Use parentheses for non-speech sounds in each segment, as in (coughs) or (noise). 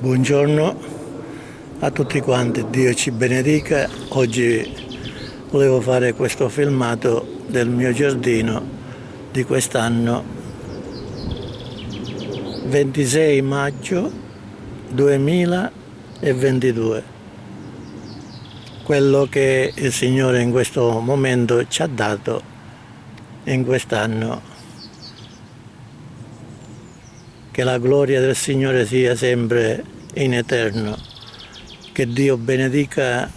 Buongiorno a tutti quanti, Dio ci benedica. Oggi volevo fare questo filmato del mio giardino di quest'anno 26 maggio 2022. Quello che il Signore in questo momento ci ha dato in quest'anno. Che la gloria del Signore sia sempre in eterno. Che Dio benedica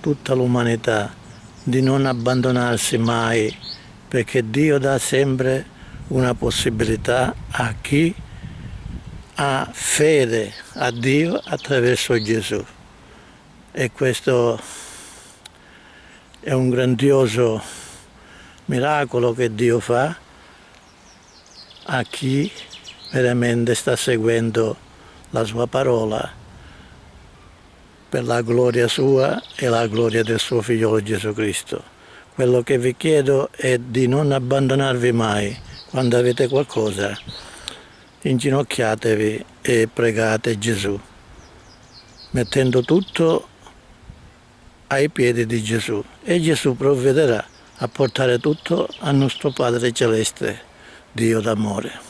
tutta l'umanità di non abbandonarsi mai perché Dio dà sempre una possibilità a chi ha fede a Dio attraverso Gesù. E questo è un grandioso miracolo che Dio fa a chi veramente sta seguendo la sua parola per la gloria sua e la gloria del suo figliolo Gesù Cristo. Quello che vi chiedo è di non abbandonarvi mai quando avete qualcosa, inginocchiatevi e pregate Gesù, mettendo tutto ai piedi di Gesù e Gesù provvederà a portare tutto al nostro Padre Celeste, Dio d'amore.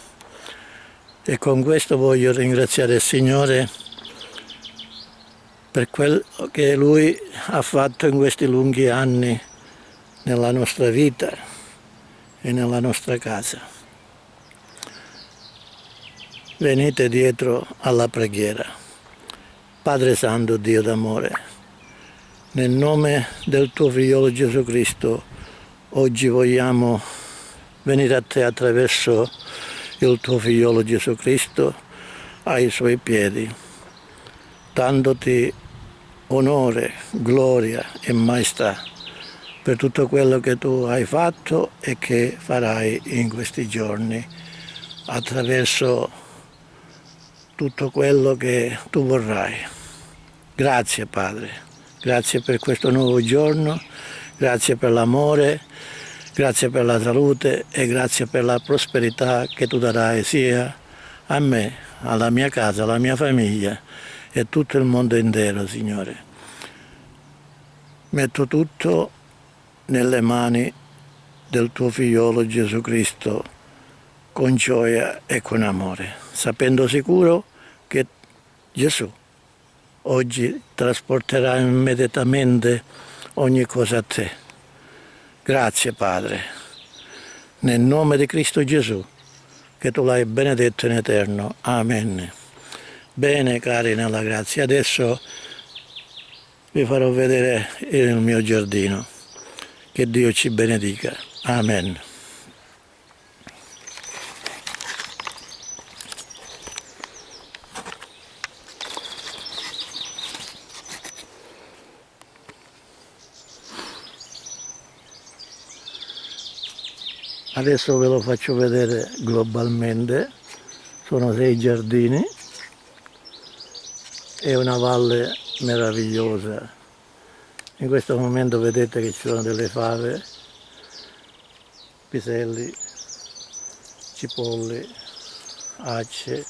E con questo voglio ringraziare il Signore per quello che Lui ha fatto in questi lunghi anni nella nostra vita e nella nostra casa. Venite dietro alla preghiera. Padre Santo, Dio d'amore, nel nome del tuo figliolo Gesù Cristo, oggi vogliamo venire a te attraverso il tuo figliolo Gesù Cristo ai suoi piedi, dandoti onore, gloria e maestà per tutto quello che tu hai fatto e che farai in questi giorni attraverso tutto quello che tu vorrai. Grazie Padre, grazie per questo nuovo giorno, grazie per l'amore, grazie per la salute e grazie per la prosperità che tu darai sia a me, alla mia casa, alla mia famiglia e tutto il mondo intero, Signore. Metto tutto nelle mani del tuo figliolo Gesù Cristo con gioia e con amore, sapendo sicuro che Gesù oggi trasporterà immediatamente ogni cosa a te. Grazie Padre, nel nome di Cristo Gesù, che tu l'hai benedetto in eterno. Amen. Bene cari nella grazia, adesso vi farò vedere il mio giardino. Che Dio ci benedica. Amen. Adesso ve lo faccio vedere globalmente, sono sei giardini. E una valle meravigliosa. In questo momento vedete che ci sono delle fave, piselli, cipolli, acce,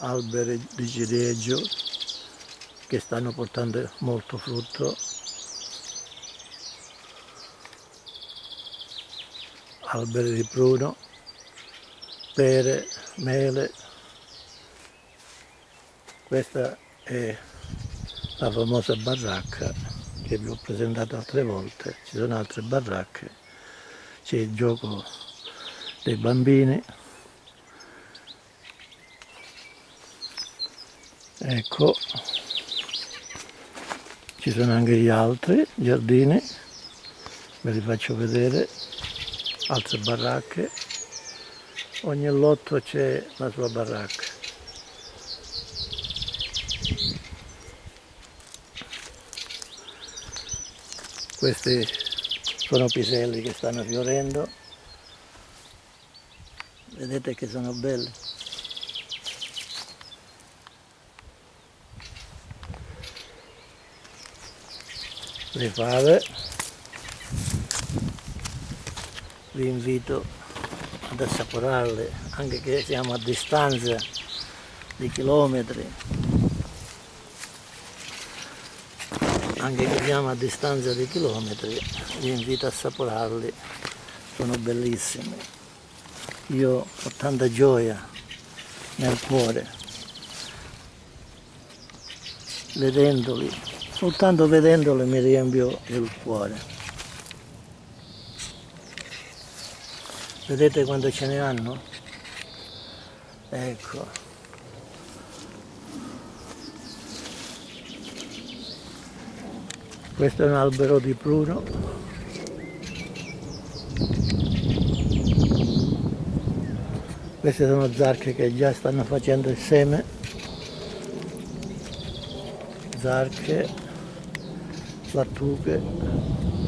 alberi di ciliegio che stanno portando molto frutto alberi di pruno, pere, mele. Questa è la famosa baracca che vi ho presentato altre volte. Ci sono altre baracche, c'è il gioco dei bambini. Ecco, ci sono anche gli altri giardini, ve li faccio vedere altre baracche. Ogni lotto c'è la sua baracca. Questi sono piselli che stanno fiorendo. Vedete che sono belli le fave vi invito ad assaporarle anche che siamo a distanza di chilometri. Anche che abbiamo a distanza di chilometri vi invito a assaporarli. Sono bellissimi. Io ho tanta gioia nel cuore vedendoli. Soltanto vedendoli mi riempio il cuore vedete quando ce ne hanno? ecco. Questo è un albero di pruno queste sono zarche che già stanno facendo il seme. Zarche lattughe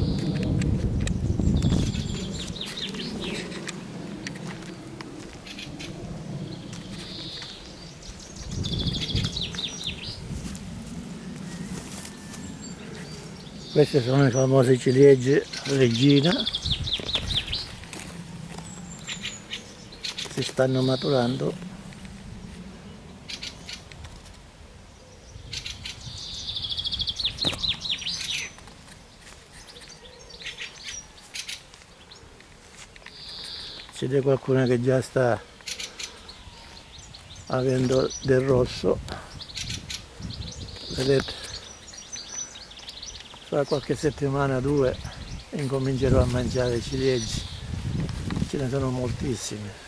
queste sono le famose ciliegie regina. Si stanno maturando. Vede qualcuna che già sta avendo del rosso. Vedete fra qualche settimana due incomincerò a mangiare ciliegie. Ce ne sono moltissime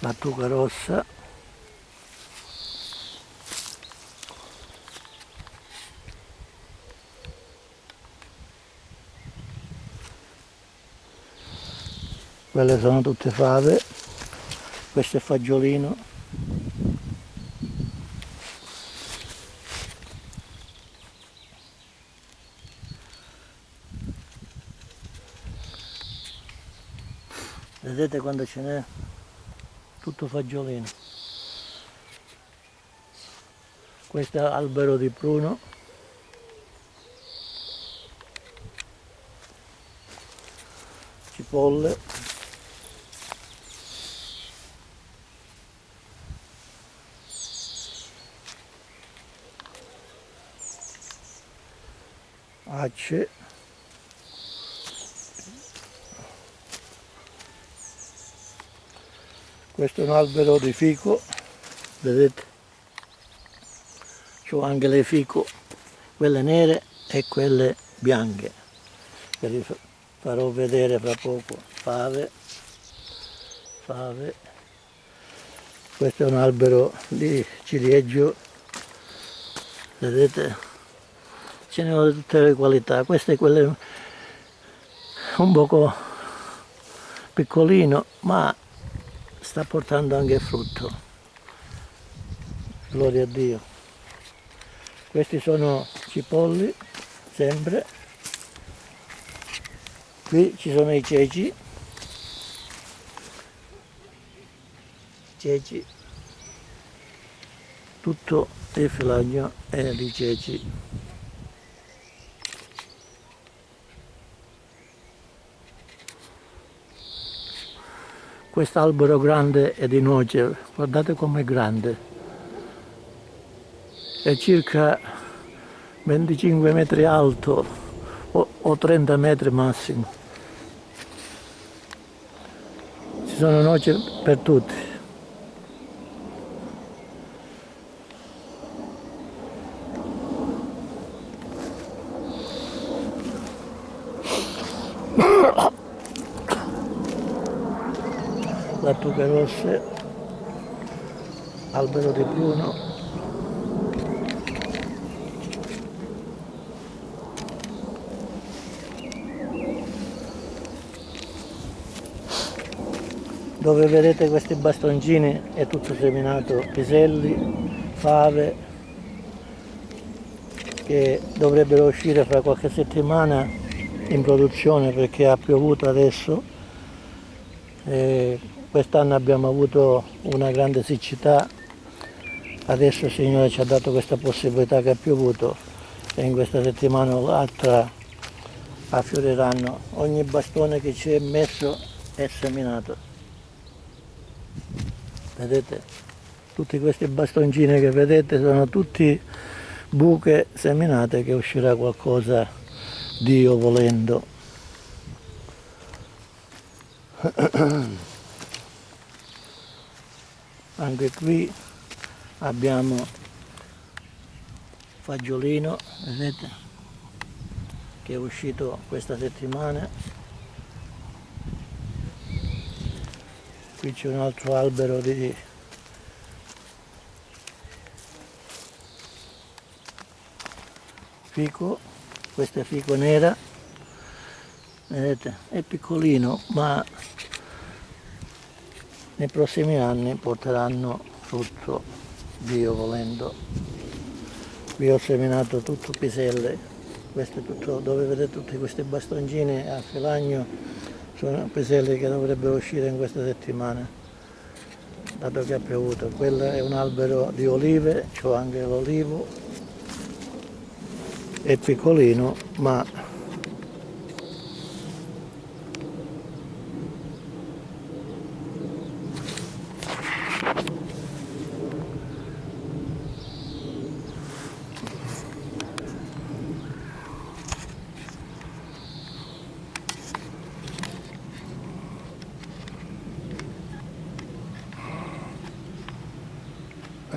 lattuga rossa. Quelle sono tutte fave. Questo è fagiolino vedete quando ce n'è tutto fagiolino. Questo è albero di pruno. Cipolle. Acce questo è un albero di fico vedete? C'ho anche le fico quelle nere e quelle bianche. Che vi farò vedere fra poco. Fave fave. Questo è un albero di ciliegio vedete? Ce ne ho tutte le qualità. Questo è quello un poco piccolino ma sta portando anche frutto. Gloria a Dio. Questi sono cipolli sempre. Qui ci sono i ceci. Ceci. Tutto il filaggio è di ceci quest'albero grande è di noce, guardate com'è grande, è circa 25 metri alto o, o 30 metri massimo. Ci sono noci per tutti. lattughe rosse, albero di pruno, dove vedete questi bastoncini è tutto seminato piselli, fave che dovrebbero uscire fra qualche settimana in produzione perché ha piovuto adesso. Quest'anno abbiamo avuto una grande siccità, adesso il Signore ci ha dato questa possibilità che ha piovuto e in questa settimana o l'altra affioriranno. Ogni bastone che ci è messo è seminato. Vedete? Tutti questi bastoncini che vedete sono tutti buche seminate che uscirà qualcosa Dio volendo. (coughs) Anche qui abbiamo fagiolino vedete che è uscito questa settimana. Qui c'è un altro albero di fico. Questo è fico nera vedete è piccolino ma nei prossimi anni porteranno frutto Dio volendo. Qui ho seminato tutto piselle tutto dove vedete tutti questi bastoncini a filagno sono piselle che dovrebbero uscire in questa settimana dato che ha piovuto. Quello è un albero di olive c'ho anche l'olivo è piccolino ma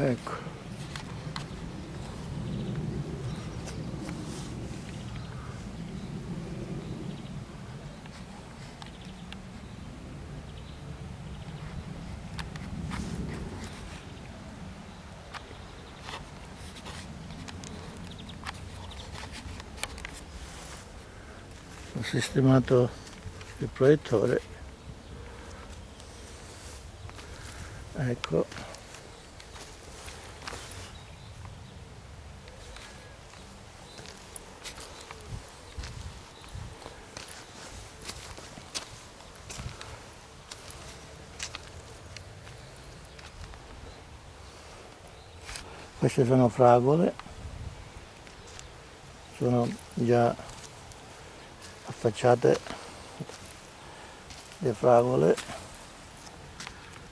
ecco ho sistemato il proiettore. Ecco. Queste sono fragole. Sono già affacciate le fragole.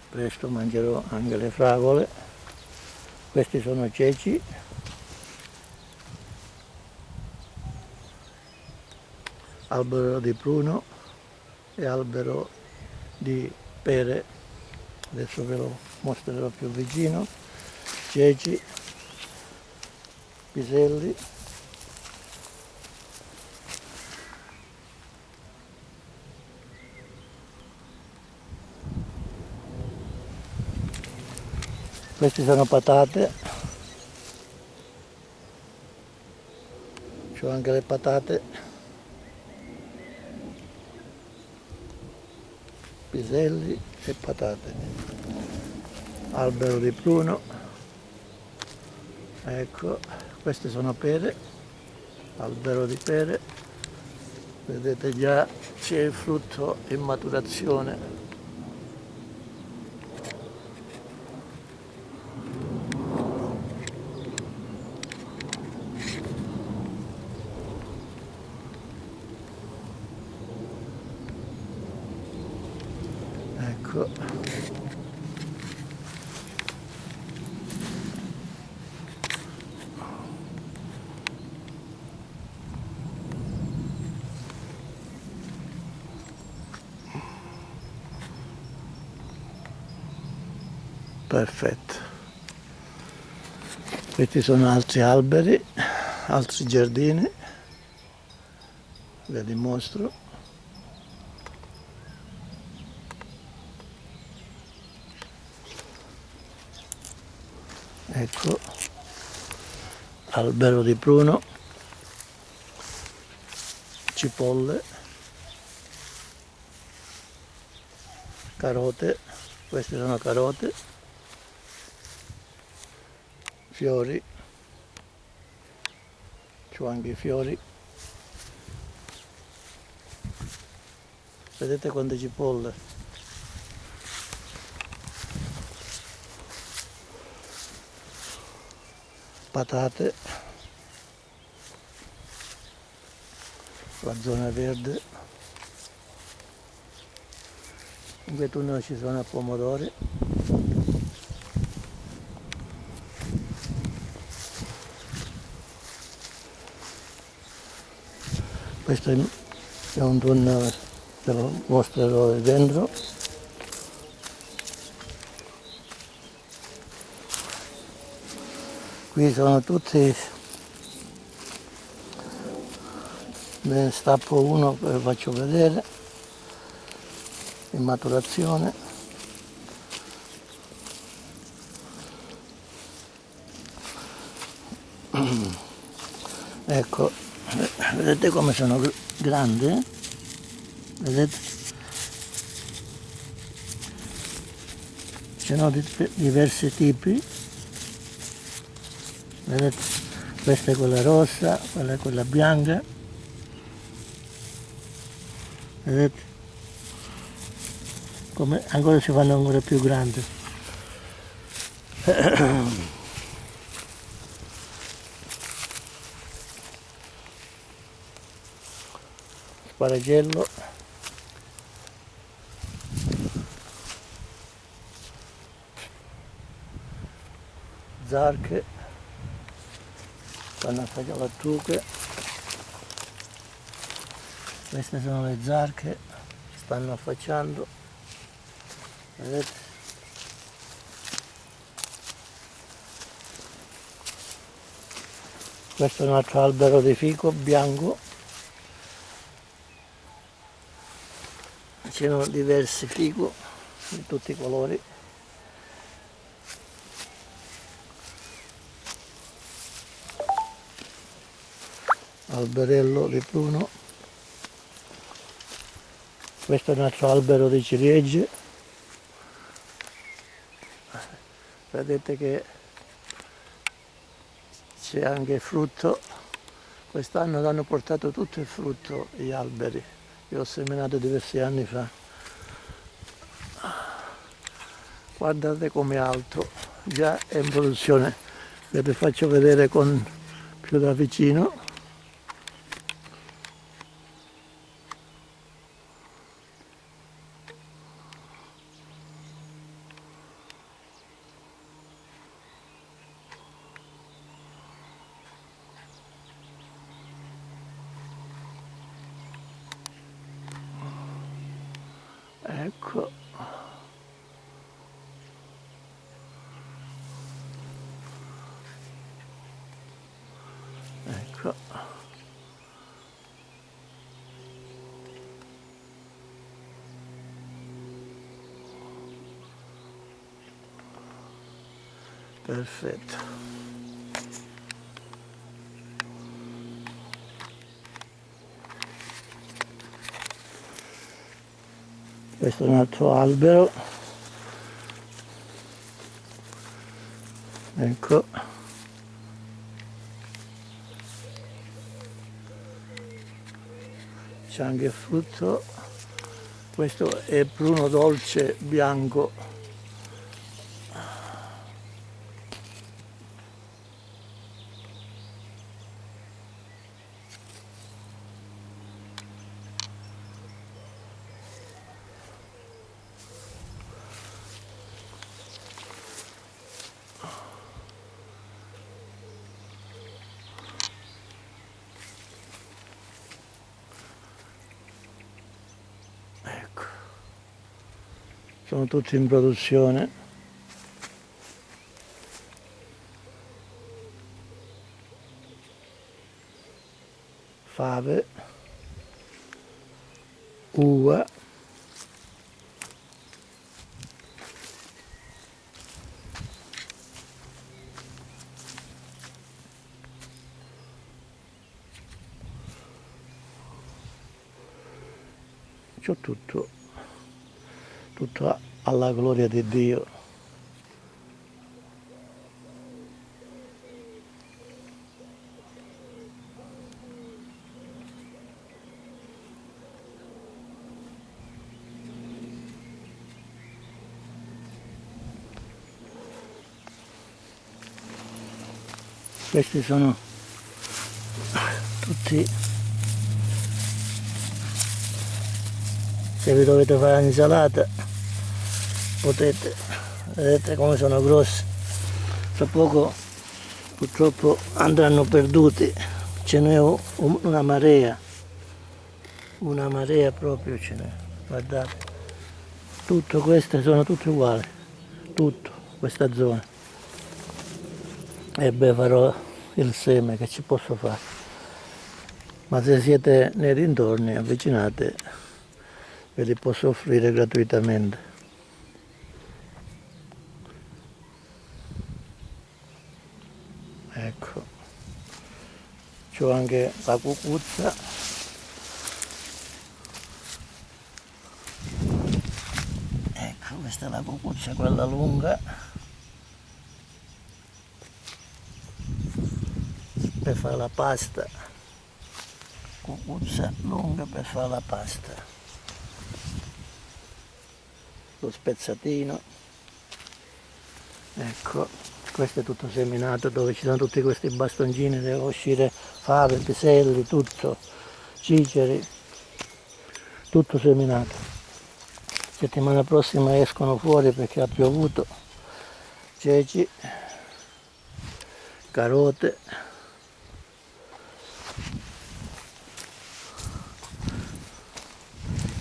Presto mangerò anche le fragole. Questi sono ceci. Albero di pruno e albero di pere. Adesso ve lo mostrerò più vicino. Ceci piselli queste sono patate. C'ho anche le patate. Piselli e patate. Albero di pruno. Ecco queste sono pere. Albero di pere. Vedete già c'è il frutto in maturazione ecco perfetto questi sono altri alberi altri giardini. Ve li mostro. Ecco albero di pruno cipolle. Carote. Queste sono carote fiori c'ho anche i fiori. Vedete quante cipolle? Patate la zona verde. In tunnel ci sono pomodori questo è un tunnel ve lo mostrerò dentro qui sono tutti ne stappo uno e faccio vedere in maturazione. (clears throat) Ecco vedete come sono grandi vedete? Ce sono diversi tipi. Vedete? Questa è quella rossa quella è quella bianca. Vedete? Come ancora si fanno ancora più grandi (clears throat) sparagello zarche. Fanno affacciare lattuche queste sono le zarche. Stanno affacciando. Vedete? Questo è un altro albero di fico bianco c'erano diversi fico di tutti i colori. Alberello di pruno questo è un altro albero di ciliegie. Vedete che c'è anche frutto. Quest'anno hanno portato tutto il frutto gli alberi io ho seminato diversi anni fa. Guardate come alto già è in produzione. Ve vi faccio vedere con più da vicino ecco ecco perfetto. Questo è un altro albero. Ecco. C'è anche frutto. Questo è pruno dolce bianco tutti in produzione. Fave uva c'ho tutto tutto alla gloria di Dio. Questi sono tutti se vi dovete fare l'insalata potete vedete come sono grossi tra poco purtroppo andranno perduti. Ce n'è una marea. Una marea proprio ce n'è. Guardate. Tutto queste sono tutte uguali. Tutto questa zona. E beh farò il seme che ci posso fare. Ma se siete nei dintorni avvicinate ve li posso offrire gratuitamente ecco c'ho anche la cucuzza. Ecco questa è la cucuzza quella lunga. Per fare la pasta. Cucuzza lunga per fare la pasta. Lo spezzatino. Ecco questo è tutto seminato dove ci sono tutti questi bastoncini devono uscire fave, piselli, tutto ciceri tutto seminato. Settimana prossima escono fuori perché ha piovuto. Ceci carote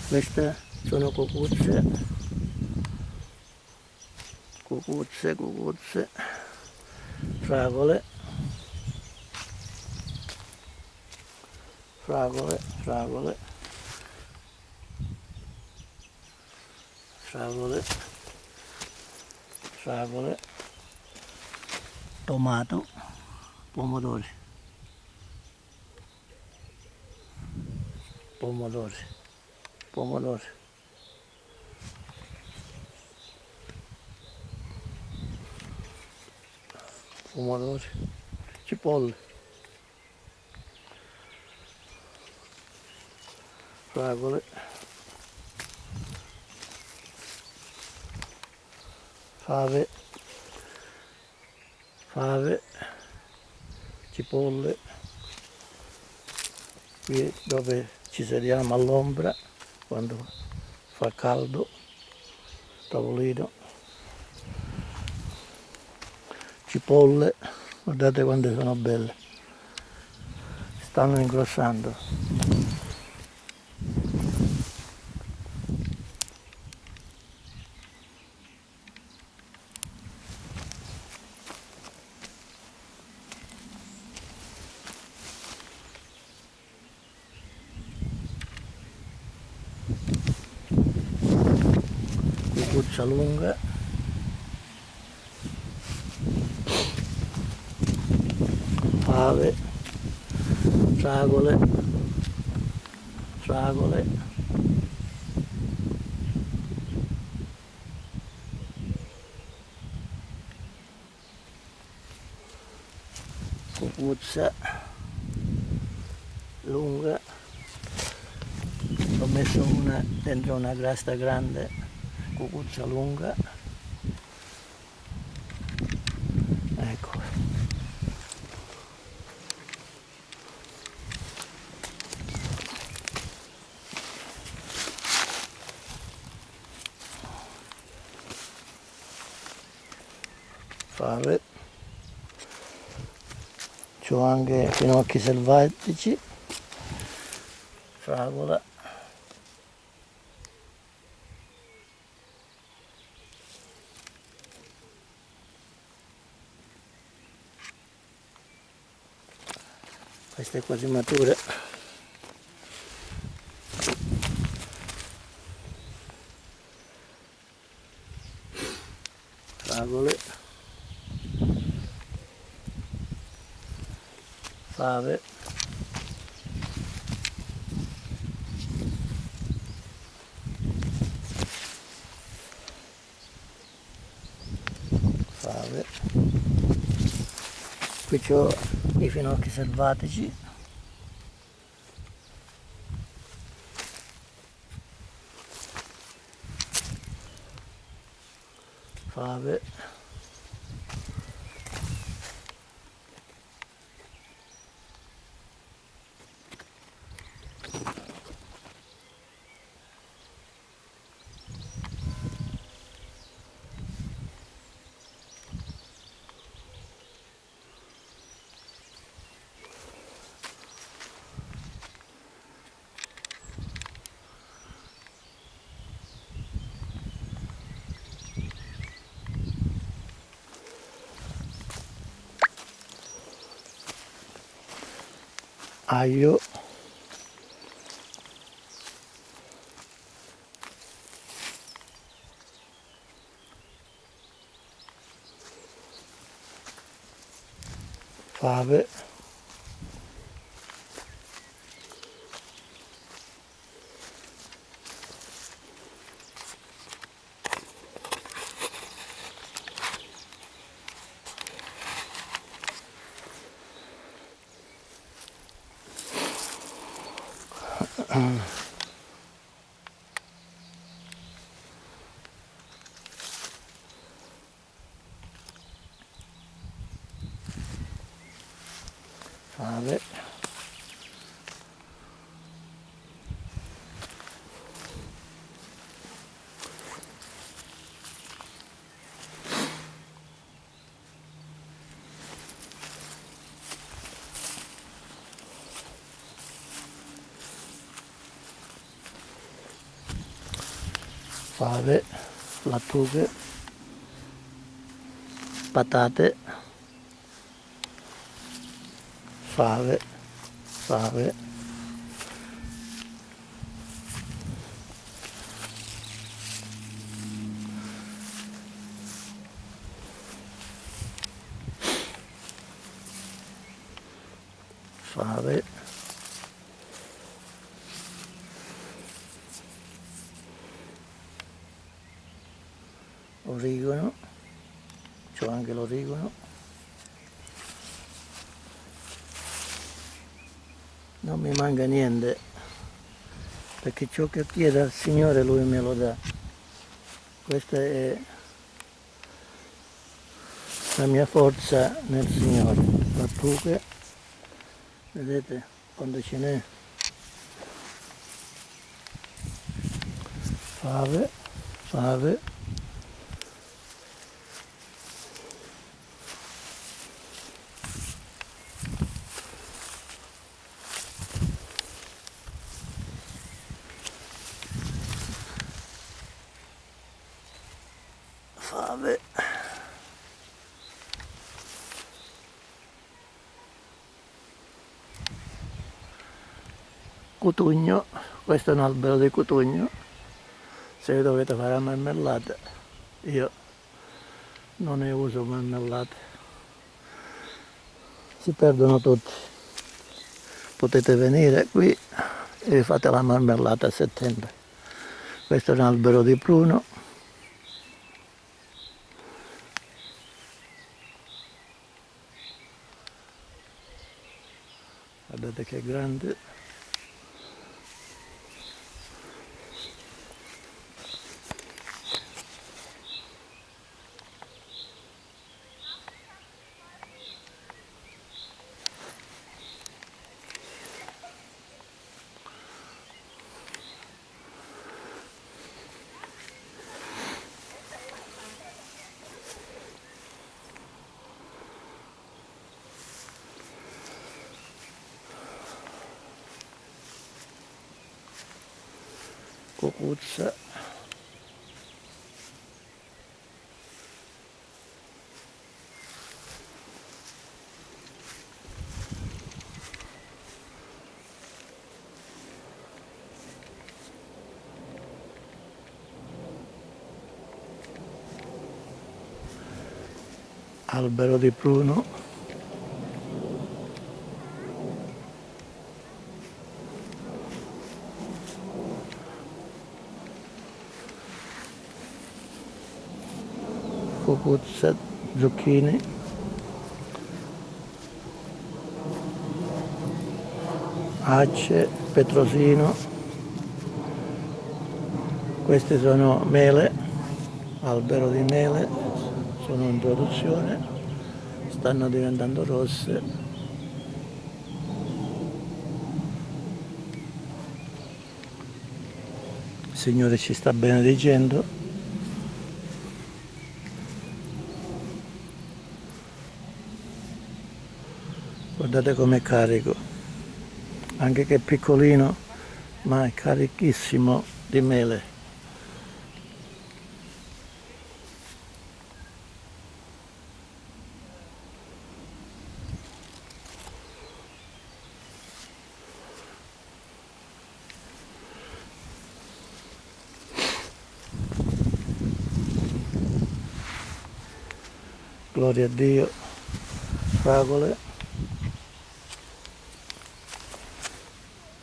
queste sono cucuzze. Cucuzze cucuzze fragole. Fragole fragole. Fragole fragole. Tomato. Pomodori. Pomodori. Pomodori pomodori, cipolle, fragole, fave, fave, cipolle, qui dove ci sediamo all'ombra quando fa caldo, tavolino cipolle guardate quante sono belle. Stanno ingrossando. Lunga fave, fragole, fragole, cucuzza lunga, ho messo una dentro una grasta grande, cucuzza lunga, fave c'ho anche finocchi selvatici. Fragola questa è quasi matura fragole fave fave qui ho i finocchi selvatici fave aglio fave fave fave, lattughe, patate, fave, fave, fave, origano, c'ho anche l'origano, non mi manca niente, perché ciò che chiedo al Signore Lui me lo dà. Questa è la mia forza nel Signore. Lattughe, vedete quando ce n'è. Fave. fave cutugno. Questo è un albero di cutugno. Se dovete fare marmellata io non ne uso marmellate. Si perdono tutti. Potete venire qui e fate la marmellata a settembre. Questo è un albero di pruno guardate che grande cucuzza albero di pruno cucuzza, zucchine acce, petrosino. Queste sono mele albero di mele sono in produzione stanno diventando rosse. Il Signore ci sta benedicendo. Guardate com'è carico. Anche che è piccolino ma è carichissimo di mele gloria a Dio, fragole.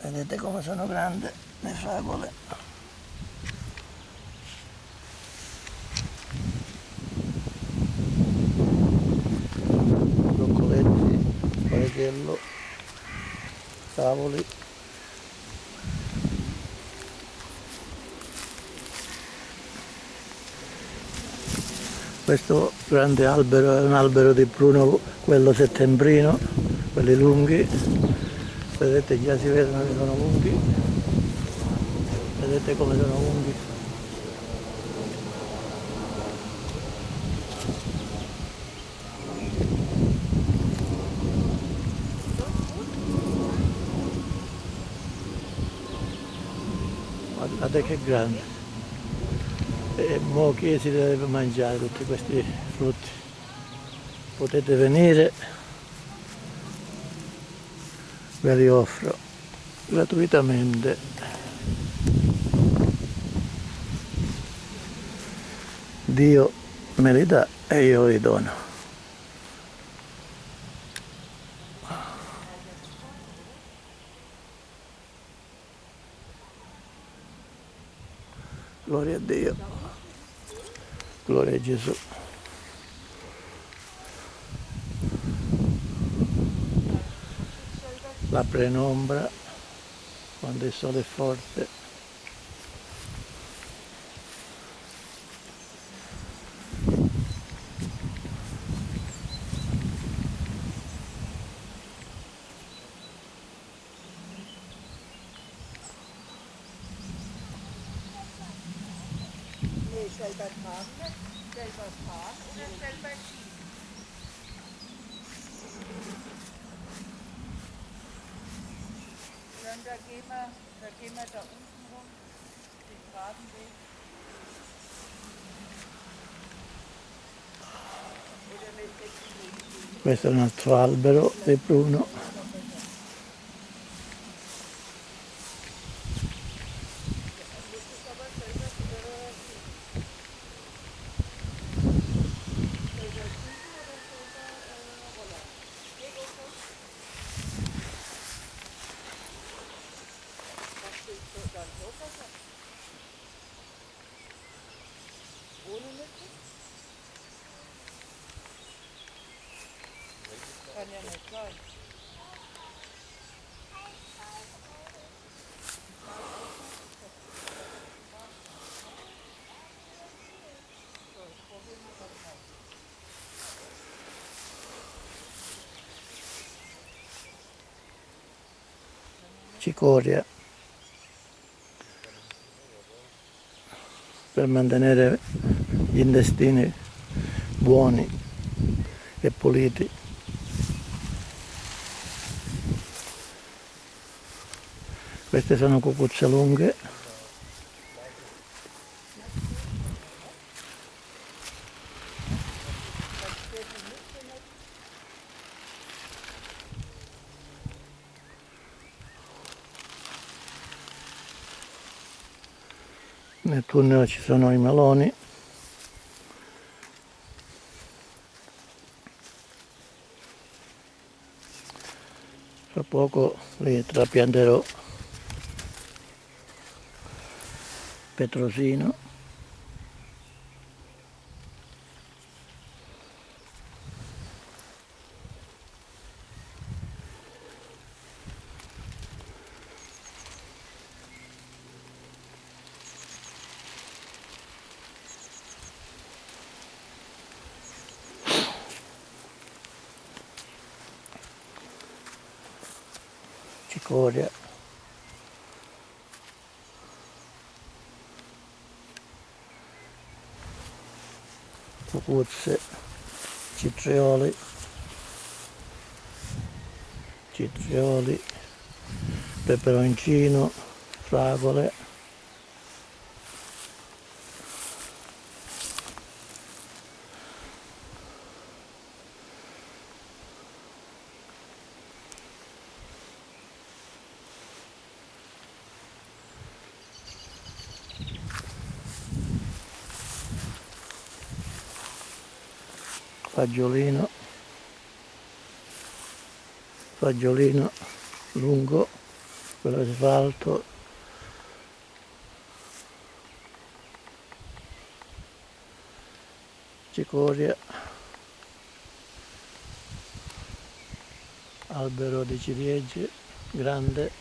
Vedete come sono grandi le fragole. Broccoletti, orecchiello, cavoli. Questo grande albero è un albero di pruno, quello settembrino, quelli lunghi. Vedete già si vedono che sono lunghi. Vedete come sono lunghi. Guardate che grande mo chi si deve mangiare tutti questi frutti? Potete venire. Ve li offro gratuitamente. Dio me li dà e io li dono gloria a Dio gloria a Gesù. La prenombra quando il sole è forte questo è un altro albero di pruno Kann ja nicht sein. cicoria per mantenere gli intestini buoni e puliti. Queste sono cucuzze lunghe. Nel tunnel ci sono i meloni. Fra poco li trapianterò petrosino. cicoria cucuzze citrioli. Citrioli. Peperoncino. Fragole fagiolino fagiolino lungo quello che si cicoria albero di ciliegie grande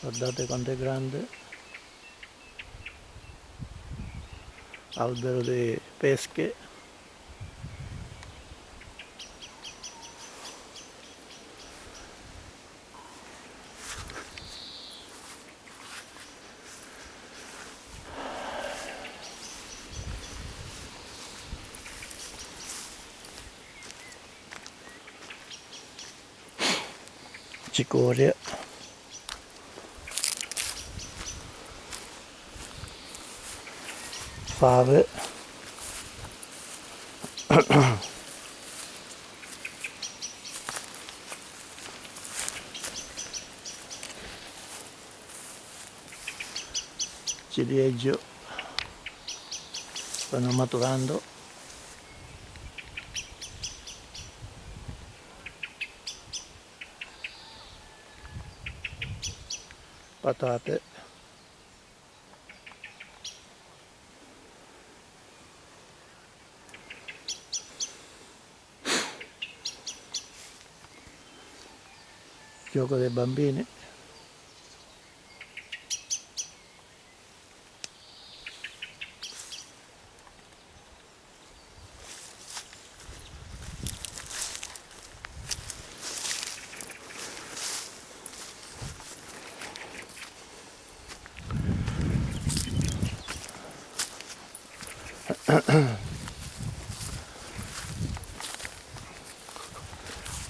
guardate quanto è grande. Albero di pesche cicoria fave ciliegio (coughs) stanno maturando. Patate gioco dei bambini?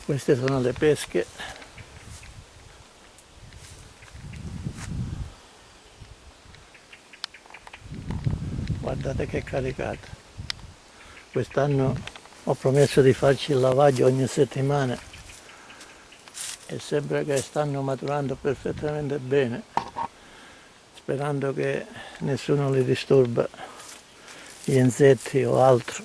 Queste sono le pesche guardate che caricata. Quest'anno ho promesso di farci il lavaggio ogni settimana e sembra che stanno maturando perfettamente bene sperando che nessuno li disturba gli insetti o altro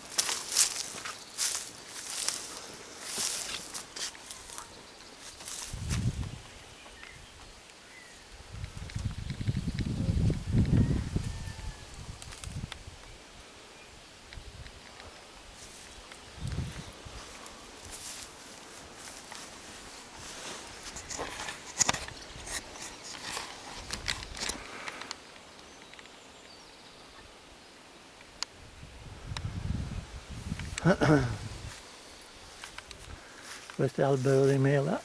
(coughs) questo è albero di mela.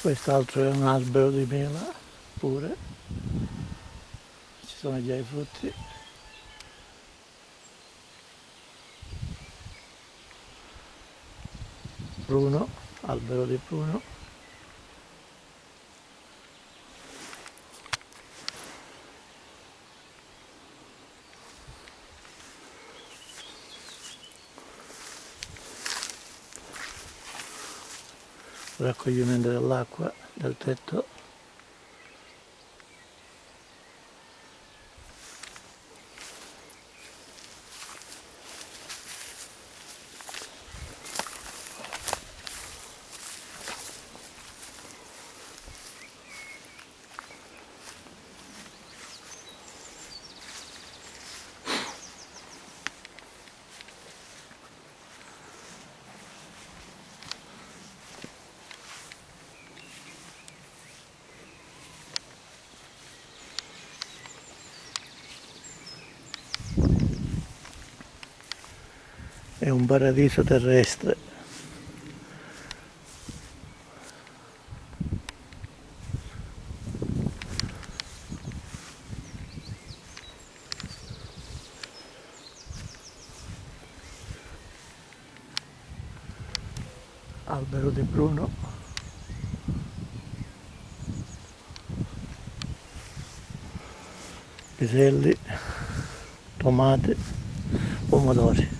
Quest'altro è un albero di mela pure. Ci sono già i frutti pruno, albero di pruno. raccoglimento dell'acqua del tetto paradiso terrestre. Albero di Bruno. Piselli, tomate, pomodori.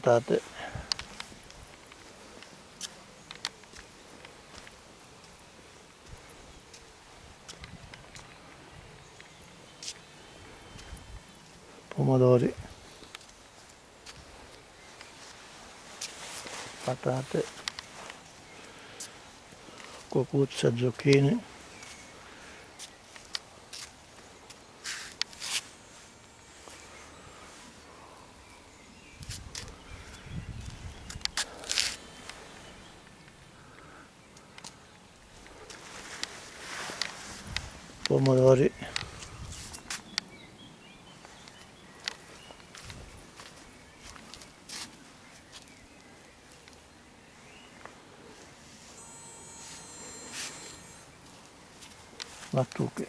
Patate pomodori. Patate. Cucuzza zucchine pomodori lattuche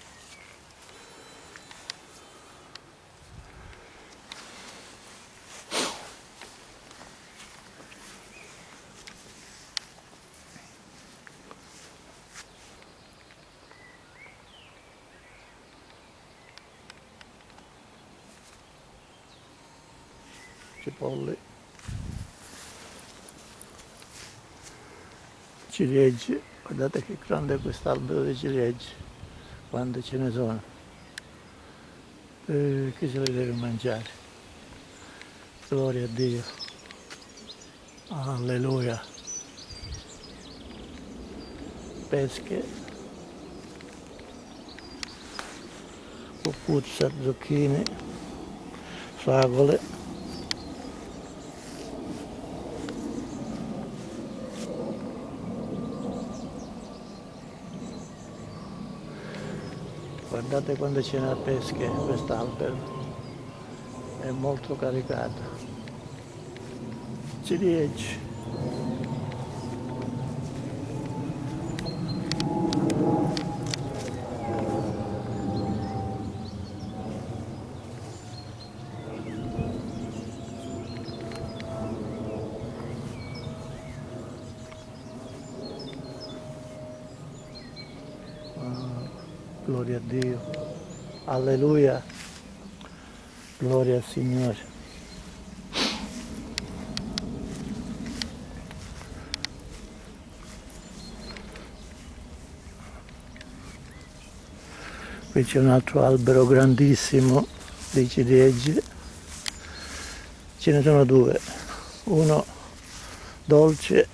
cipolle ciliegie guardate che grande è quest'albero di ciliegie quante ce ne sono. Eh, che se le deve mangiare? Gloria a Dio. Alleluia. Pesche. Cucuzza, zucchine fragole guardate quando ce n'è pesche quest'albero è molto caricato. Ciliegie Gloria a Dio. Alleluia. Gloria Signore. Qui c'è un altro albero grandissimo di ciliegie. Ce ne sono due. Uno dolce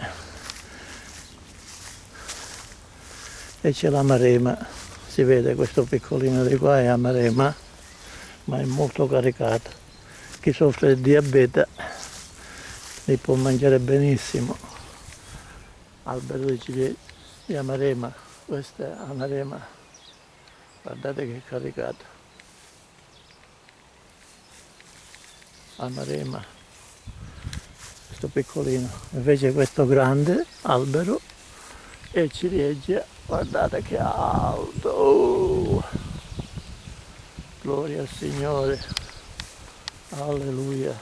e c'è la marema si vede questo piccolino di qua è amarema ma è molto caricato chi soffre di diabete li può mangiare benissimo. Albero di ciliegie di amarema questo è amarema. Guardate che caricato amarema questo piccolino. Invece questo grande albero è ciliegia guardate che alto. Gloria al Signore alleluia.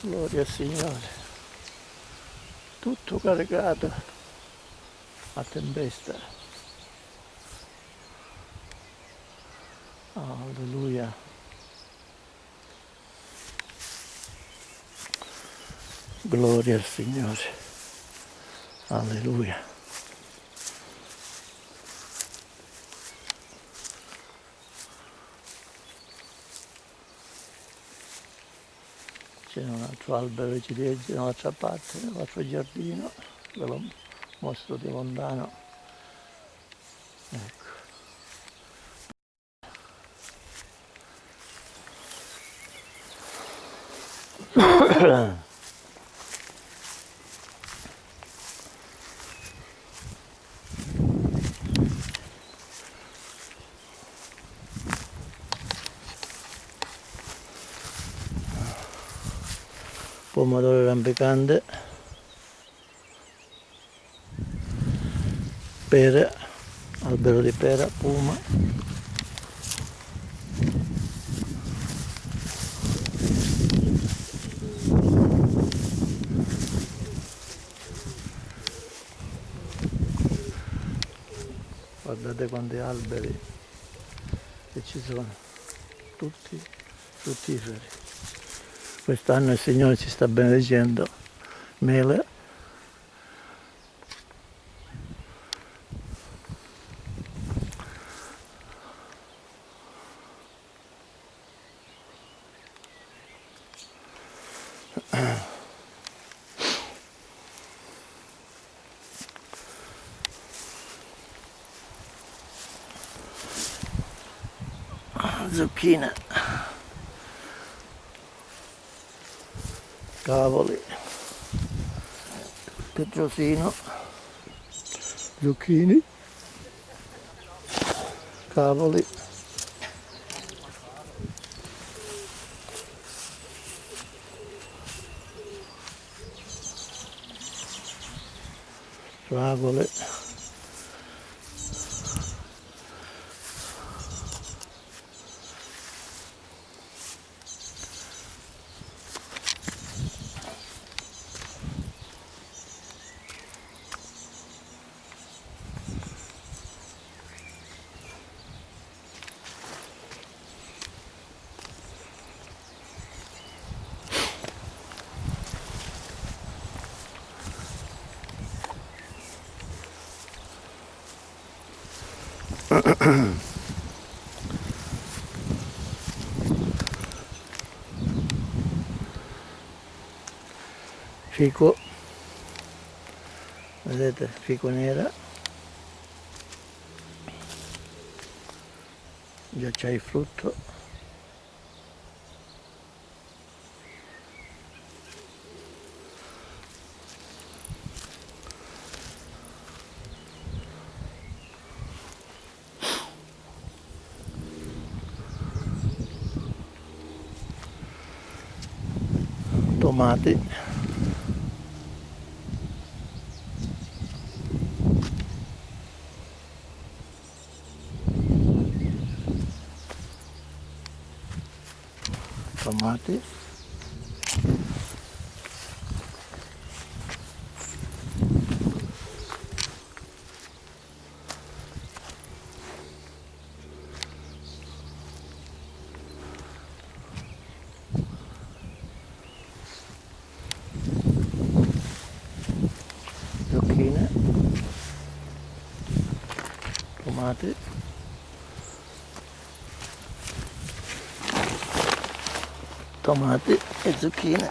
Gloria al Signore. Tutto caricato a tempesta. Alleluia. Gloria al Signore. Alleluia c'è un altro albero di ciliegie dall'altra parte, nell'altro giardino, ve lo mostro di lontano. Ecco. pomodoro rampicante pere albero di pera puma. Guardate quanti alberi che ci sono. Tutti fruttiferi Quest'anno il Signore ci sta benedicendo mele. zucchine cavoli petrosino. Zucchini. Cavoli. Fragole fico. Vedete fico nera. Già c'è il frutto. Tomati tomati zucchine tomati tomati e zucchine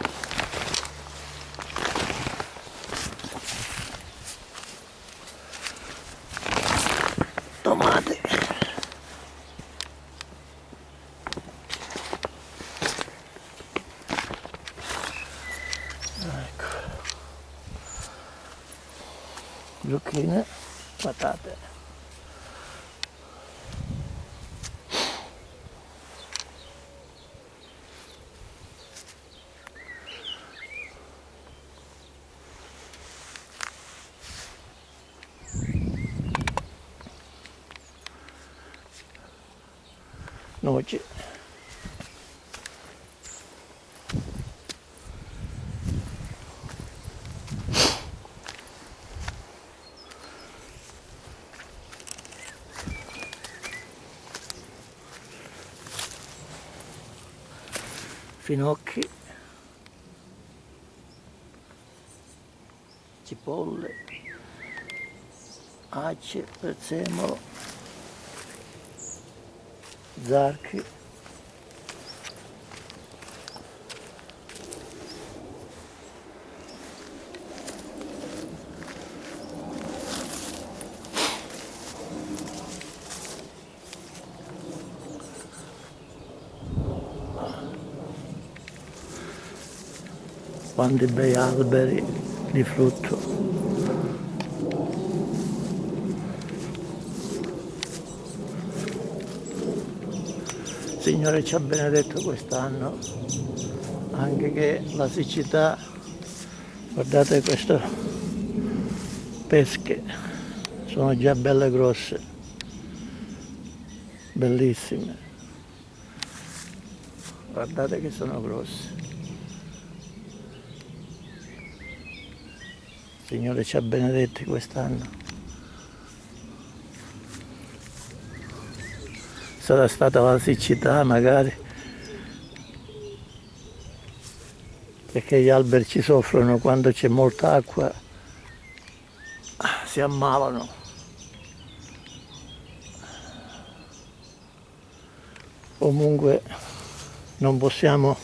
tomati ecco zucchine patate noci finocchi cipolle ace prezzemolo zarchi quanti bei alberi di frutto. Signore ci ha benedetto quest'anno anche che la siccità guardate queste pesche sono già belle grosse bellissime. Guardate che sono grosse Signore ci ha benedetti quest'anno. Sarà stata la siccità magari. Perché gli alberi ci soffrono quando c'è molta acqua, si ammalano. Comunque non possiamo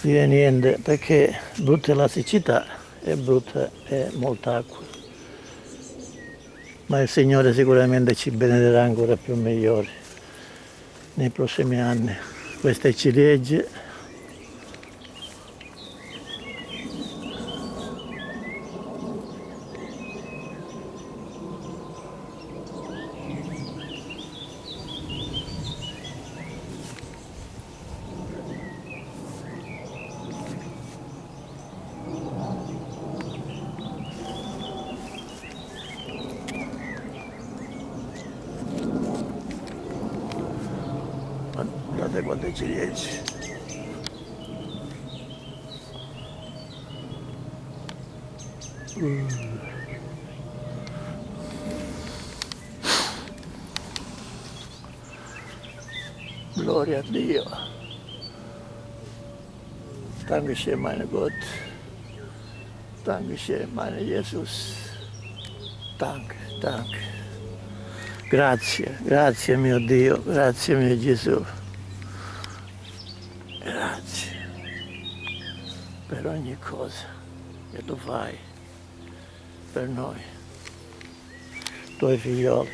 dire niente perché brutta è la siccità e brutta è molta acqua. Ma il Signore sicuramente ci benedirà ancora più migliori nei prossimi anni. Queste ciliegie guardate quante ciliegie mm. gloria a Dio Dankeschön meine Gott. Dankeschön meine Jesus. Danke, danke grazie, grazie mio Dio. Grazie mio Gesù. Grazie. Per ogni cosa che tu fai per noi, tuoi figlioli.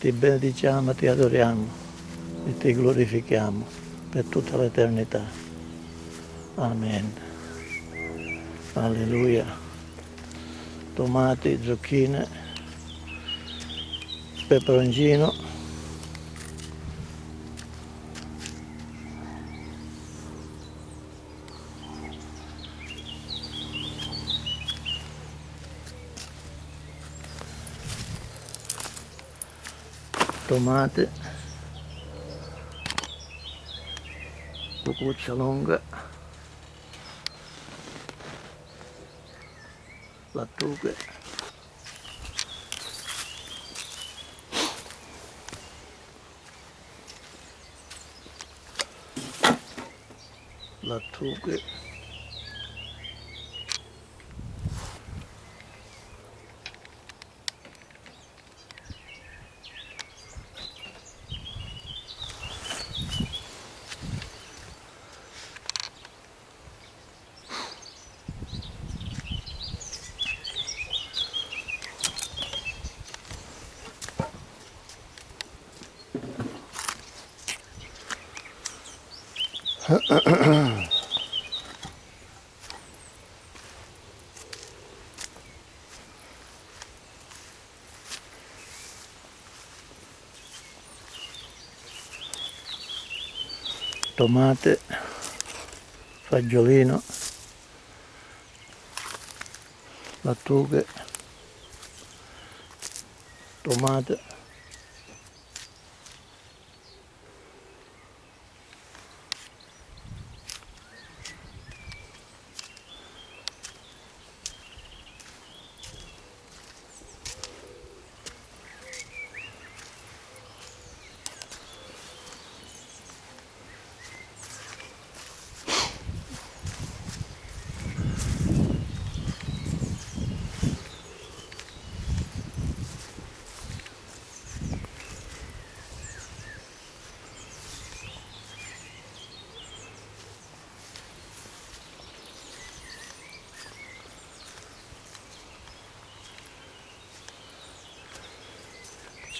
Ti benediciamo, ti adoriamo e ti glorifichiamo per tutta l'eternità. Amen. Alleluia. Tomati, zucchine, peperoncino tomate cucuzza lunga 割ッておけ。割っておけ。Tomate, fagiolino, lattughe, tomate,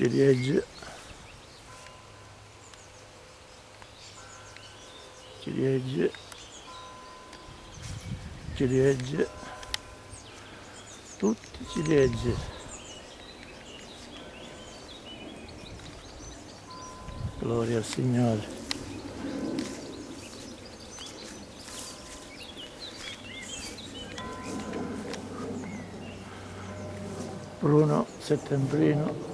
ciliegie ciliegie ciliegie tutti ciliegie gloria al Signore. Bruno settembrino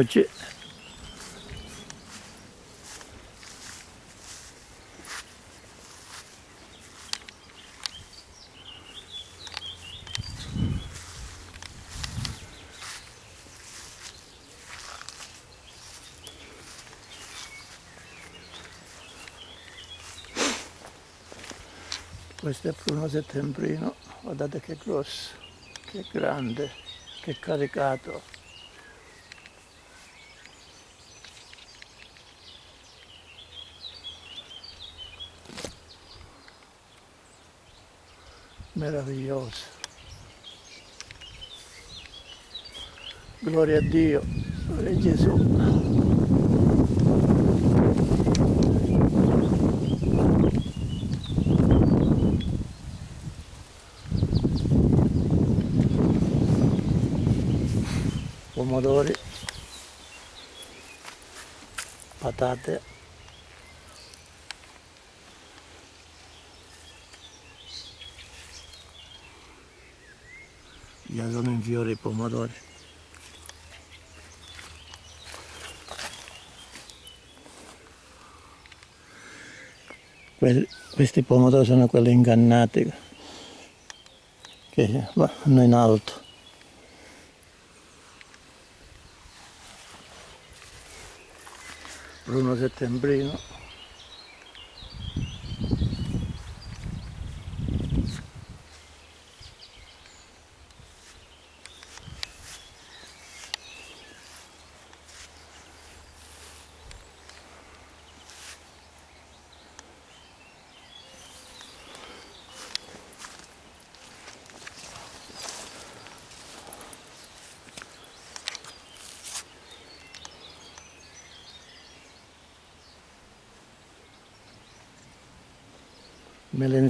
noche. Questo è Pruno settembrino, guardate che grosso, che grande, che caricato. Meraviglioso. Gloria a Dio, gloria a Gesù. pomodori, patate, già sono in fiore i pomodori. Questi pomodori sono quelli ingannati che vanno in alto. Bruno settembrino.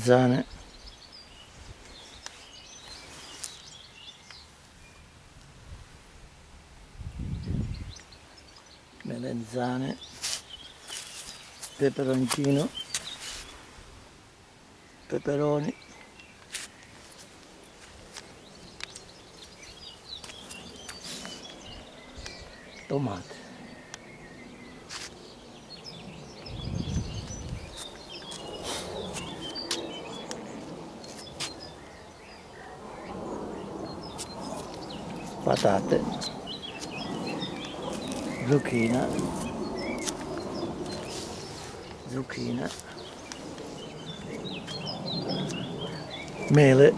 Melenzane melenzane peperoncino. Peperoni tomate patate, zucchina, zucchina, mele,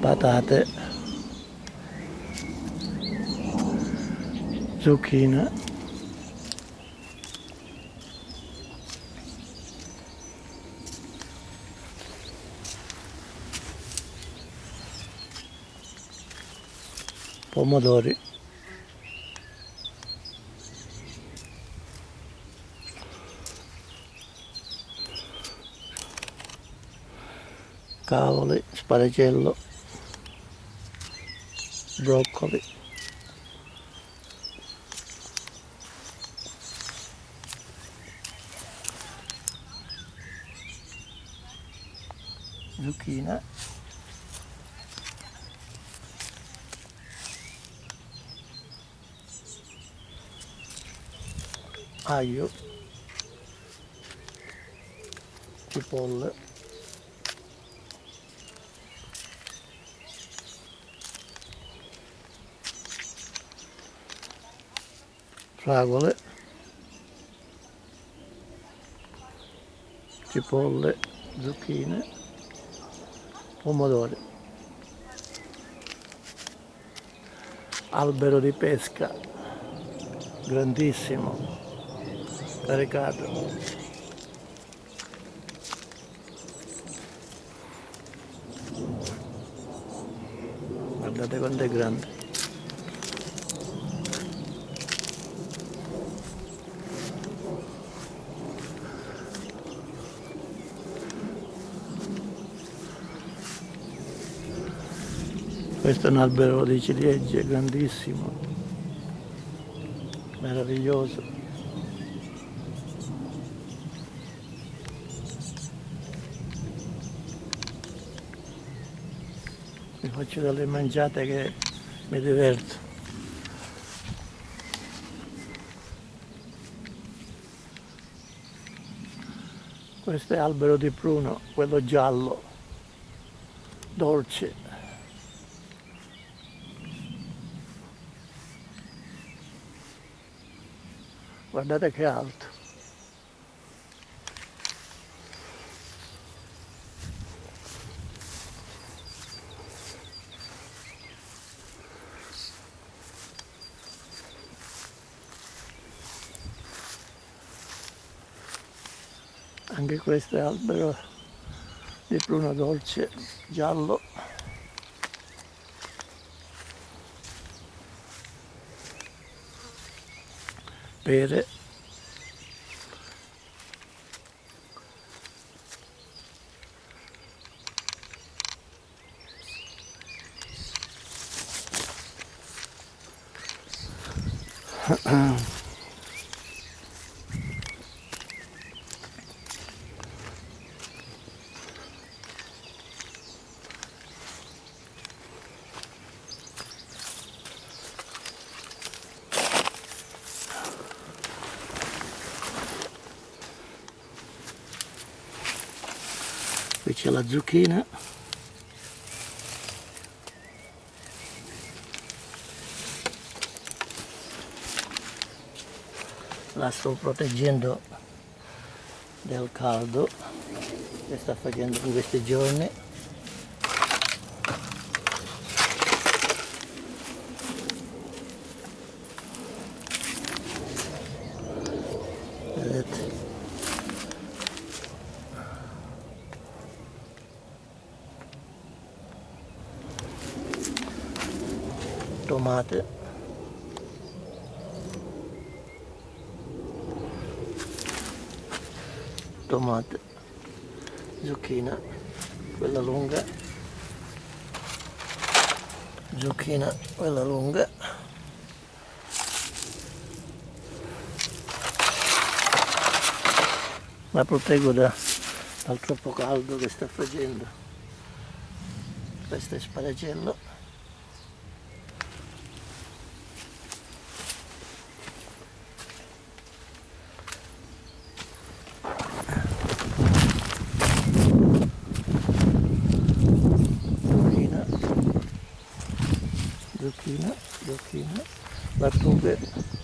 patate, zucchina, pomodori, cavoli, sparagello, broccoli. zucchina aglio cipolle fragole cipolle zucchine pomodori albero di pesca grandissimo caricato guardate quanto è grande questo è un albero di ciliegie grandissimo meraviglioso. Mi faccio delle mangiate che mi diverto. Questo è albero di pruno quello giallo dolce guardate che alto. Anche questo è albero di pruno dolce giallo pere c'è la zucchina. La sto proteggendo del caldo che sta facendo in questi giorni vedete tomate tomate zucchina quella lunga zucchina quella lunga la proteggo da, dal troppo caldo che sta facendo. Questo è sparagello zucchina. Zucchina zucchina. Lattughe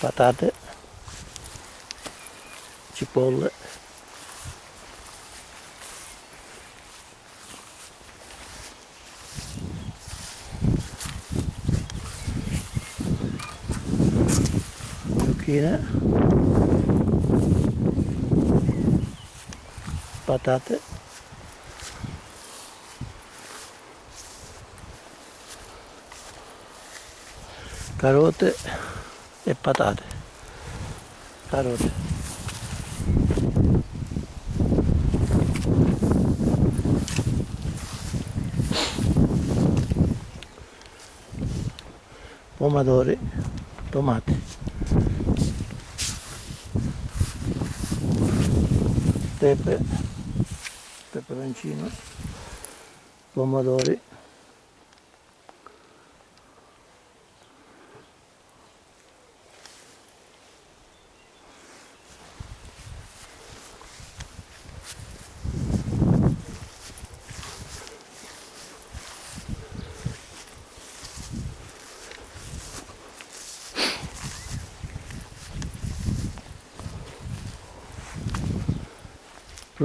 patate. Cipolle. Zucchine. Patate. Carote e patate. Carote pomodori tomati pepe peperoncino pomodori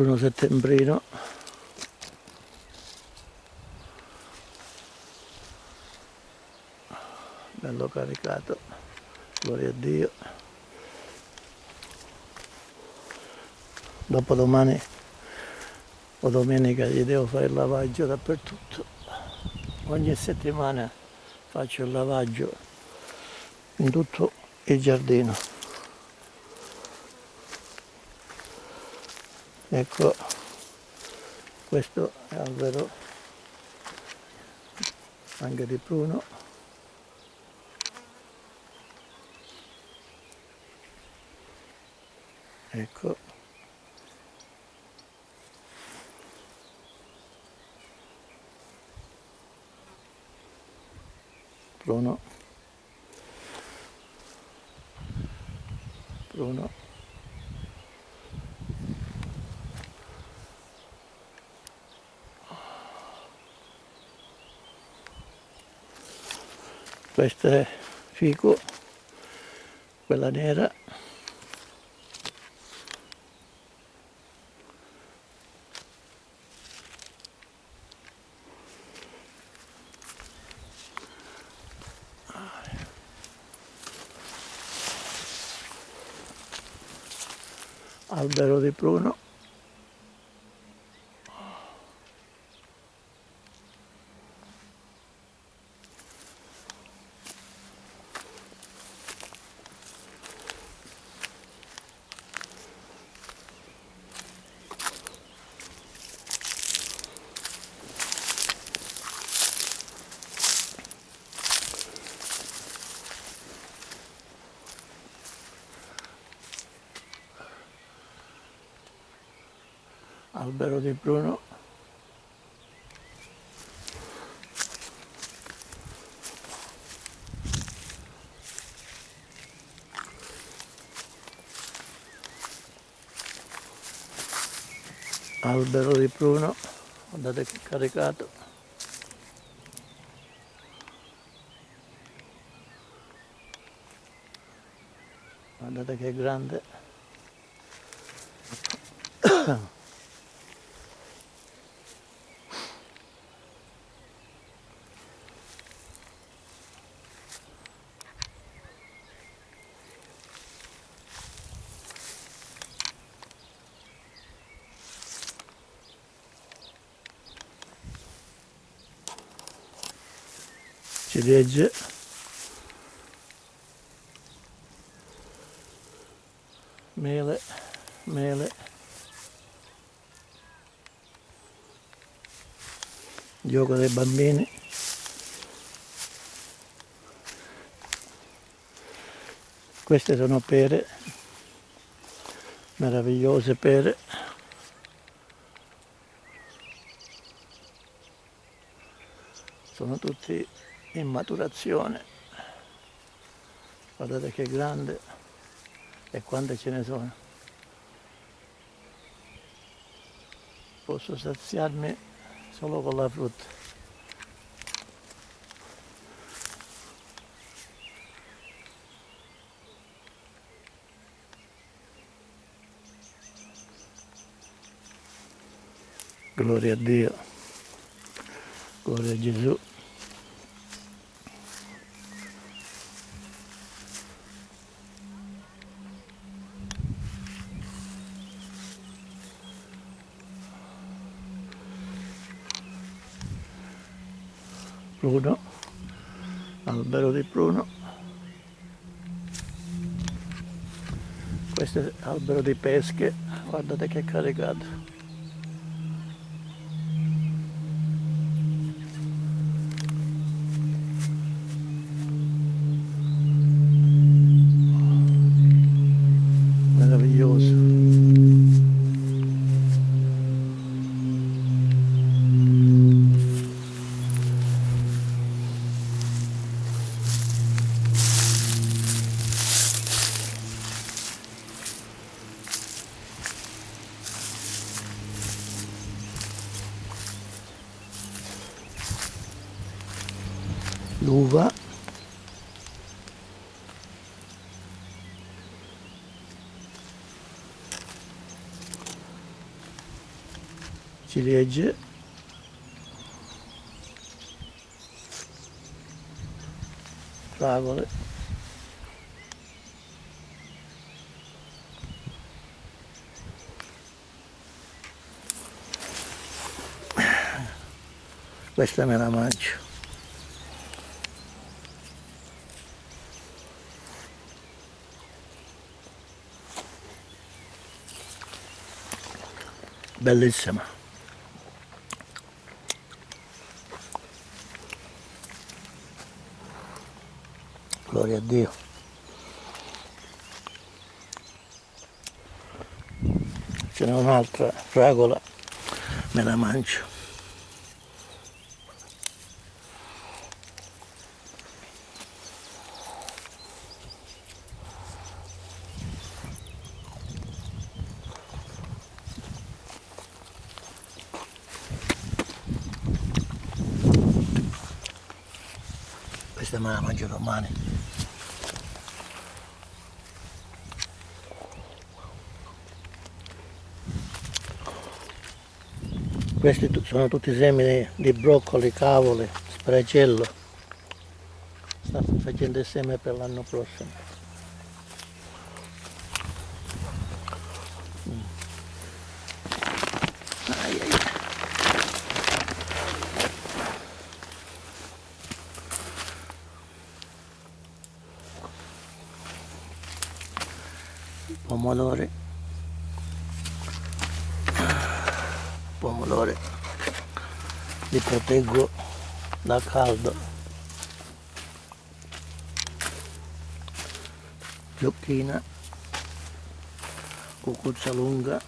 pruno settembrino. Bello caricato gloria a Dio. Dopodomani o domenica gli devo fare il lavaggio dappertutto. Ogni settimana faccio il lavaggio in tutto il giardino ecco questo è albero anche di pruno ecco. Pruno pruno questa è fico quella nera. Albero di pruno albero di pruno albero di pruno guardate che caricato guardate che grande ciliegie mele mele. Gioco dei bambini. Queste sono pere. Meravigliose pere. Sono tutti in maturazione. Guardate che grande e quante ce ne sono. Posso saziarmi solo con la frutta. Gloria a Dio. Gloria a Gesù pruno, albero di pruno, questo è albero di pesche, guardate che caricato. legge. Fragole questa me la mangio. Bellissima. Gloria a Dio. Ce n'è un'altra fragola me la mangio. Questa me la mangio domani questi sono tutti semi di broccoli, cavoli, sparagello sta facendo il seme per l'anno prossimo mm. ai, ai. pomodori pomodori li proteggo da caldo. Zucchina cucuzza lunga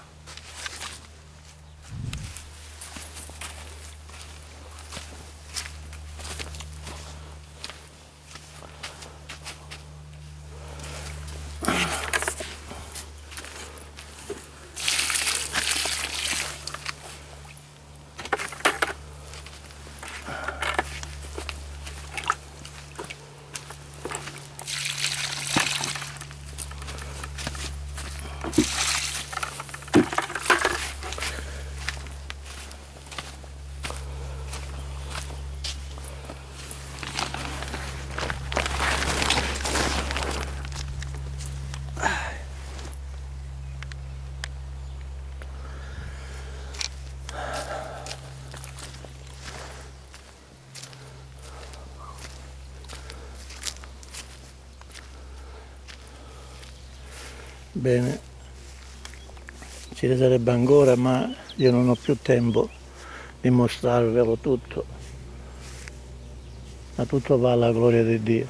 bene. Ci ne ancora ma io non ho più tempo di mostrarvelo tutto. Ma tutto va alla gloria di Dio.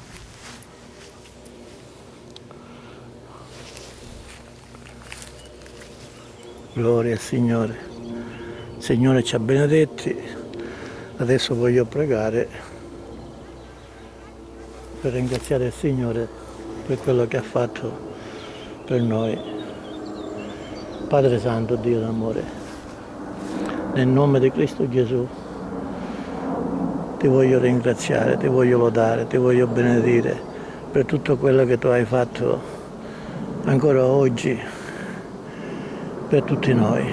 Gloria al Signore. Signore ci ha benedetti. Adesso voglio pregare per ringraziare il Signore per quello che ha fatto per noi. Padre Santo, Dio d'amore, nel nome di Cristo Gesù ti voglio ringraziare, ti voglio lodare, ti voglio benedire per tutto quello che tu hai fatto ancora oggi per tutti noi.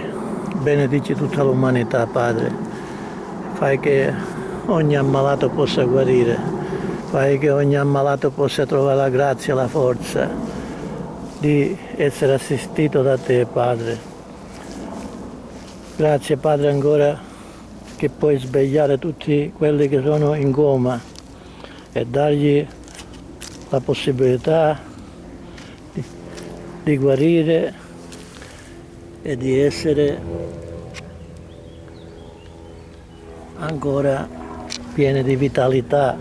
Benedici tutta l'umanità, Padre. Fai che ogni ammalato possa guarire, fai che ogni ammalato possa trovare la grazia, la forza, di essere assistito da te Padre. Grazie Padre ancora che puoi svegliare tutti quelli che sono in coma e dargli la possibilità di, di guarire e di essere ancora pieni di vitalità.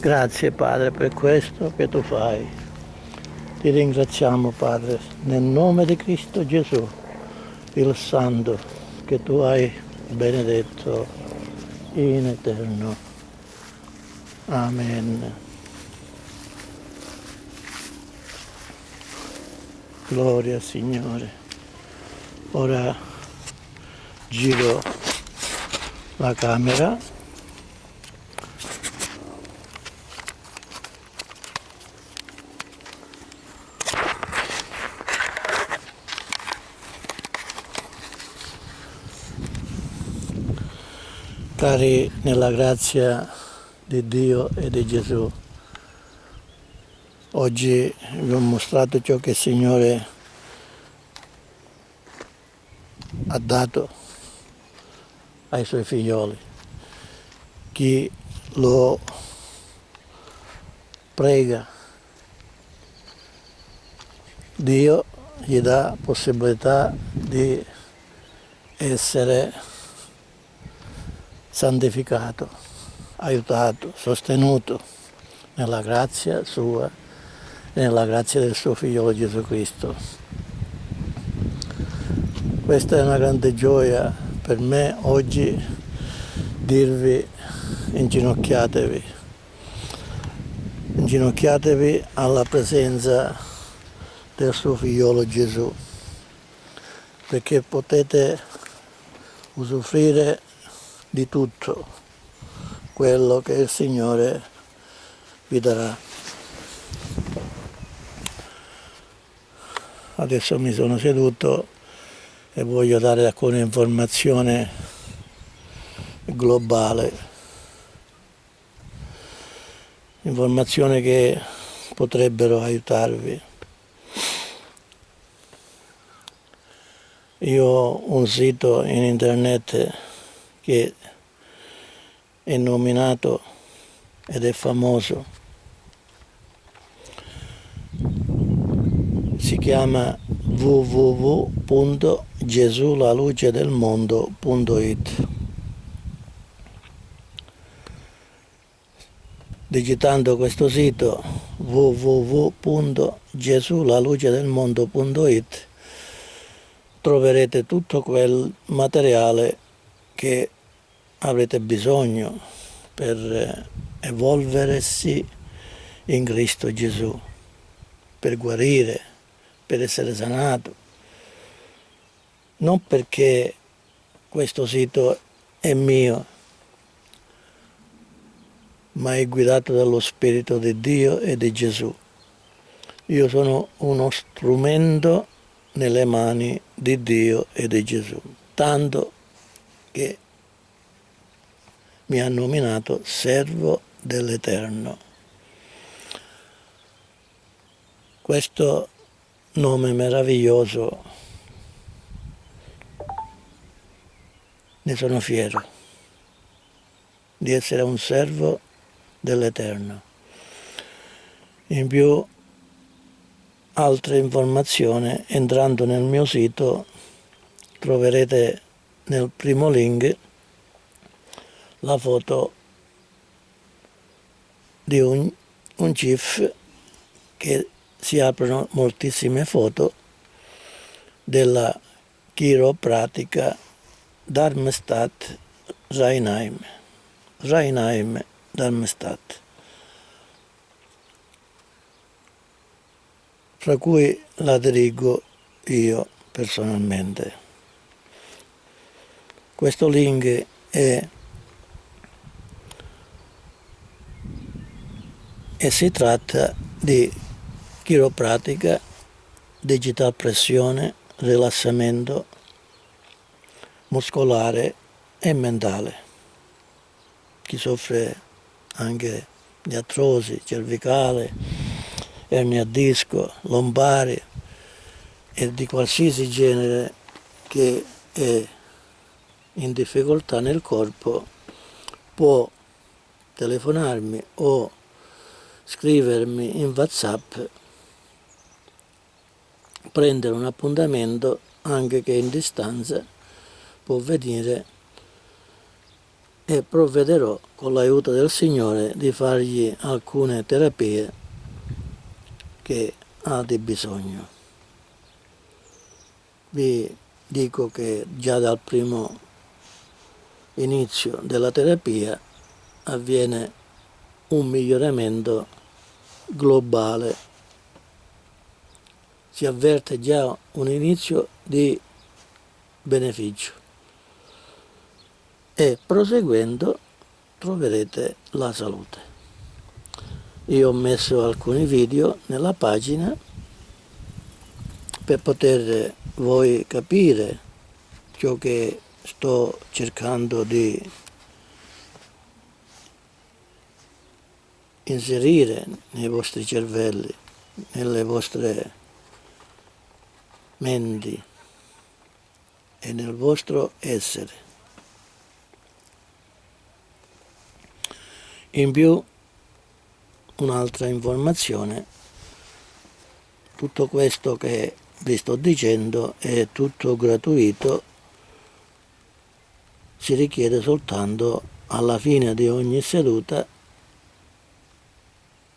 Grazie Padre per questo che tu fai. Ti ringraziamo Padre, nel nome di Cristo Gesù, il Santo, che tu hai benedetto in eterno. Amen. Gloria Signore. Ora giro la camera Cari nella grazia di Dio e di Gesù, oggi vi ho mostrato ciò che il Signore ha dato ai suoi figlioli. Chi lo prega, Dio gli dà possibilità di essere santificato, aiutato, sostenuto nella grazia sua e nella grazia del suo figliolo Gesù Cristo. Questa è una grande gioia per me oggi dirvi inginocchiatevi, inginocchiatevi alla presenza del suo figliolo Gesù perché potete usufruire di tutto quello che il Signore vi darà. Adesso mi sono seduto e voglio dare alcune informazioni globali, informazioni che potrebbero aiutarvi. Io ho un sito in internet che è nominato ed è famoso. Si chiama www.gesulalucedelmondo.it Digitando questo sito www.gesulalucedelmondo.it troverete tutto quel materiale che avrete bisogno per eh, evolversi in Cristo Gesù, per guarire, per essere sanato. Non perché questo sito è mio, ma è guidato dallo Spirito di Dio e di Gesù. Io sono uno strumento nelle mani di Dio e di Gesù, tanto che mi ha nominato servo dell'Eterno. Questo nome meraviglioso ne sono fiero di essere un servo dell'Eterno. In più altre informazioni entrando nel mio sito troverete nel primo link la foto di un, un GIF che si aprono moltissime foto della chiropratica Darmstadt Rheinheim Rheinheim Darmstadt fra cui la dirigo io personalmente. Questo link è e si tratta di chiropratica, digital pressione, rilassamento muscolare e mentale. Chi soffre anche di artrosi cervicale, ernia a disco, lombari e di qualsiasi genere che è in difficoltà nel corpo può telefonarmi o scrivermi in whatsapp prendere un appuntamento anche che in distanza può venire e provvederò con l'aiuto del Signore di fargli alcune terapie che ha di bisogno. Vi dico che già dal primo inizio della terapia avviene un miglioramento globale. Si avverte già un inizio di beneficio e proseguendo troverete la salute io ho messo alcuni video nella pagina per poter voi capire ciò che sto cercando di inserire nei vostri cervelli, nelle vostre menti e nel vostro essere. In più un'altra informazione tutto questo che vi sto dicendo è tutto gratuito si richiede soltanto alla fine di ogni seduta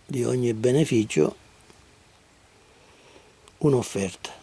di ogni beneficio un'offerta